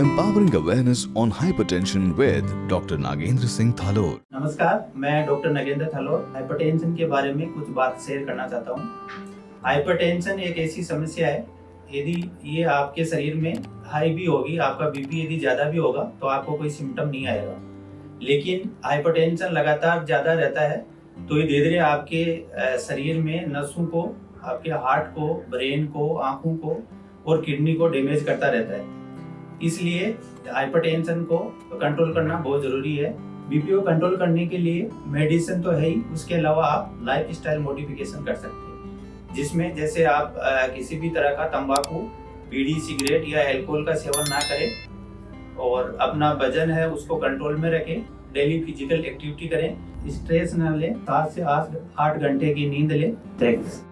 empowering awareness on hypertension with Dr. Nagendra Singh Thalor. नमस्कार, मैं doctor Nagendra थलोर hypertension के बारे में कुछ बात शेयर करना चाहता हूँ हाइपरटेंशन एक ऐसी समस्या है, यदि ये आपके शरीर में हाई भी होगी, आपका बीपी यदि ज़्यादा भी होगा तो आपको कोई सिम्टम नहीं आएगा लेकिन हाइपरटेंशन लगातार ज़्यादा रहता है तो ये धीरे धीरे आपके शरीर में नसों को, आपके हार्ट को ब्रेन को, आँखों को और किडनी को डैमेज करता रहता है इसलिए हाइपरटेंशन को कंट्रोल करना बहुत ज़रूरी है। बीपी को कंट्रोल करने के लिए मेडिसिन तो है ही उसके अलावा आप लाइफ स्टाइल मोडिफिकेशन कर सकते हैं। जिसमें जैसे आप अ, किसी भी तरह का तंबाकू बीड़ी सिगरेट या एल्कोहल का सेवन ना करें और अपना वज़न है उसको कंट्रोल में रखें डेली फ़िज़िकल एक्टिविटी करें स्ट्रेस ना लें सात से आठ घंटे की नींद लें। थैंक्स